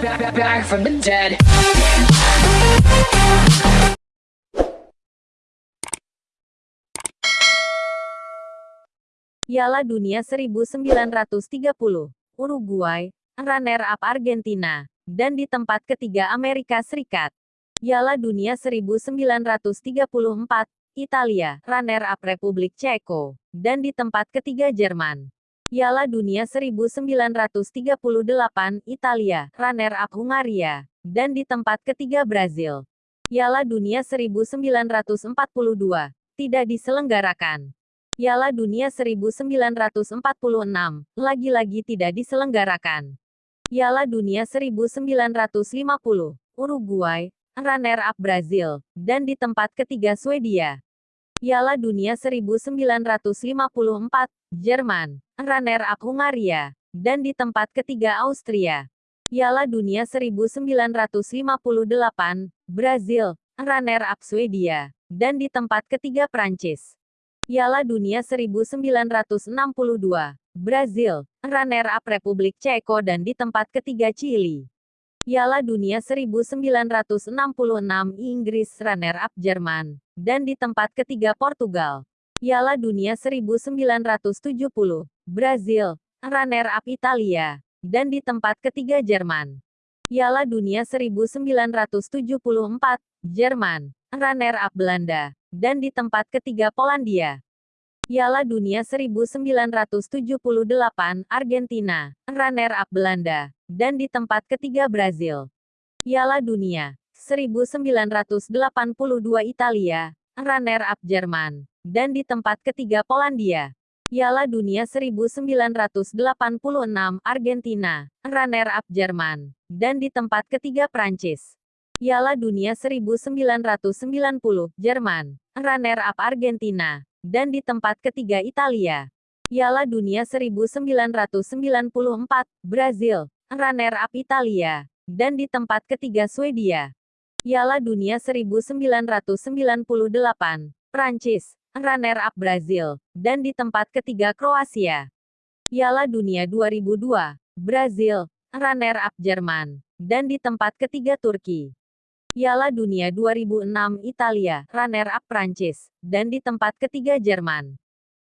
back, from the dead. Piala Dunia 1930, Uruguay, runner-up Argentina, dan di tempat ketiga Amerika Serikat. Piala Dunia 1934, Italia, runner-up Republik Ceko, dan di tempat ketiga Jerman. Piala Dunia 1938, Italia, runner-up Hungaria, dan di tempat ketiga Brazil. Piala Dunia 1942, tidak diselenggarakan. Piala Dunia 1946, lagi-lagi tidak diselenggarakan. Piala Dunia 1950, Uruguay, runner-up Brazil, dan di tempat ketiga Swedia. Piala Dunia 1954, Jerman, runner-up Hungaria, dan di tempat ketiga Austria. Piala Dunia 1958, Brazil, runner-up Swedia, dan di tempat ketiga Prancis. Piala Dunia 1962, Brazil, runner-up Republik Ceko dan di tempat ketiga Chili. Piala Dunia 1966, Inggris, runner-up Jerman, dan di tempat ketiga Portugal. Piala Dunia 1970, Brazil, runner-up Italia, dan di tempat ketiga Jerman. Piala Dunia 1974, Jerman, runner-up Belanda, dan di tempat ketiga Polandia. Piala Dunia 1978, Argentina, runner-up Belanda, dan di tempat ketiga Brazil. Piala Dunia 1982 Italia, runner-up Jerman, dan di tempat ketiga Polandia. Piala Dunia 1986 Argentina, runner-up Jerman, dan di tempat ketiga Prancis. Piala Dunia 1990 Jerman, runner-up Argentina, dan di tempat ketiga Italia. Piala Dunia 1994 Brazil, runner-up Italia, dan di tempat ketiga Swedia. Piala Dunia 1998 Prancis, runner-up Brazil, dan di tempat ketiga Kroasia. Piala Dunia 2002 Brazil, runner-up Jerman, dan di tempat ketiga Turki. Piala Dunia 2006 Italia, runner-up Prancis, dan di tempat ketiga Jerman.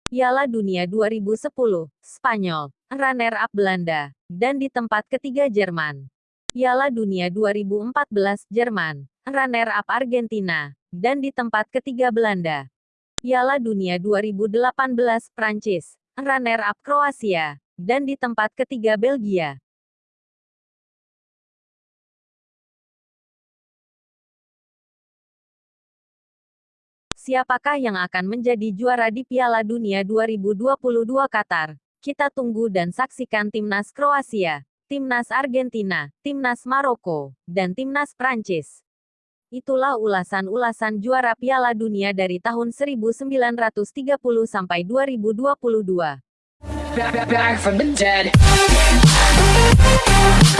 Piala Dunia 2010, Spanyol, runner-up Belanda, dan di tempat ketiga Jerman. Piala Dunia 2014 Jerman, runner-up Argentina, dan di tempat ketiga Belanda. Piala Dunia 2018 Prancis, runner-up Kroasia, dan di tempat ketiga Belgia. Siapakah yang akan menjadi juara di Piala Dunia 2022 Qatar? Kita tunggu dan saksikan timnas Kroasia, timnas Argentina, timnas Maroko, dan timnas Prancis. Itulah ulasan-ulasan juara Piala Dunia dari tahun 1930 sampai 2022. Back, back, back.